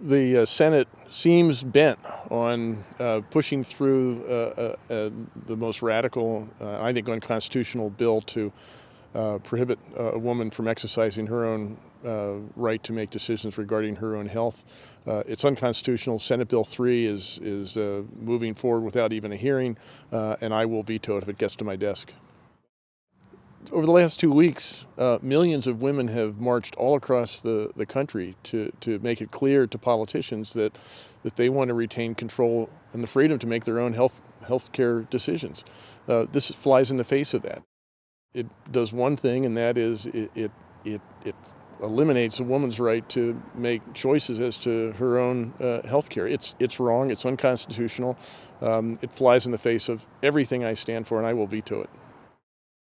the uh, Senate seems bent on uh, pushing through uh, uh, uh the most radical, uh, I think, unconstitutional bill to prohibit a woman from exercising her own right to make decisions regarding her own health. it's unconstitutional. Senate Bill 3 is, is moving forward without even a hearing, and I will veto it if it gets to my desk. Over the last two weeks, uh, millions of women have marched all across the, the country to, to make it clear to politicians that, that they want to retain control and the freedom to make their own health health care decisions. Uh, this flies in the face of that. It does one thing, and that is it, it, it, it eliminates a woman's right to make choices as to her own uh, health care. It's, it's wrong, it's unconstitutional, um, it flies in the face of everything I stand for, and I will veto it.